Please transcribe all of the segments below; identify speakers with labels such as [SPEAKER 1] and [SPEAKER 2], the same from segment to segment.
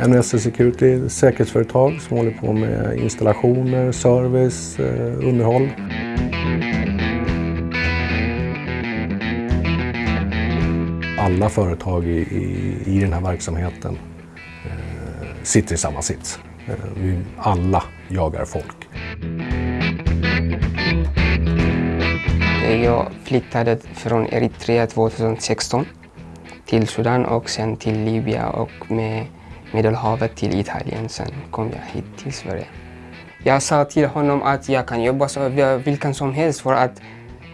[SPEAKER 1] NSC Security är ett säkerhetsföretag som håller på med installationer, service, eh, underhåll. Alla företag i, i, i den här verksamheten eh, sitter i samma sits. Eh, vi alla jagar folk.
[SPEAKER 2] Jag flyttade från Eritrea 2016 till Sudan och sen till Libyen och med Medelhavet till Italien. Sen kom jag hit till Sverige. Jag sa till honom att jag kan jobba så vilken som helst för att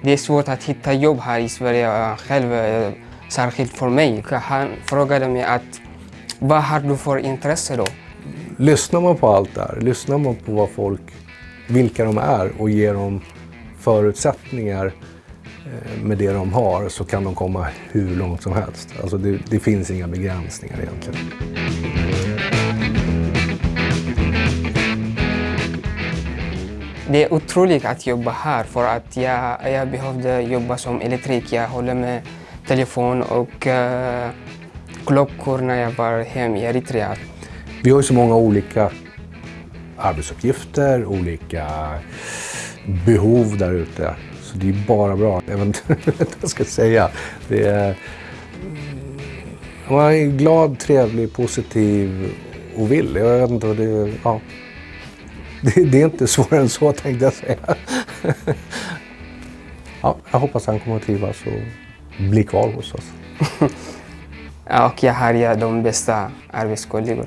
[SPEAKER 2] det är svårt att hitta jobb här i Sverige eh, själv, eh, särskilt för mig. Han frågade mig att vad har du för intresse då?
[SPEAKER 1] Lyssnar man på allt det här, lyssnar man på vad folk, vilka de är och ger dem förutsättningar med det de har så kan de komma hur långt som helst. Alltså det, det finns inga begränsningar egentligen.
[SPEAKER 2] Det är otroligt att jobba här för att jag, jag behövde jobba som elektriker. Jag håller med telefon och uh, klockor när jag var hemma i Eritrea.
[SPEAKER 1] Vi har ju så många olika arbetsuppgifter, olika behov där ute. Så det är bara bra. Jag vet inte vad jag ska säga. Det är, man är glad, trevlig, positiv och vill. Jag vet inte vad det ja. det, det är inte svårare än så tänkte jag säga. ja, jag hoppas han kommer att trivas och bli kvar hos oss.
[SPEAKER 2] och jag har de bästa arbetskollegor.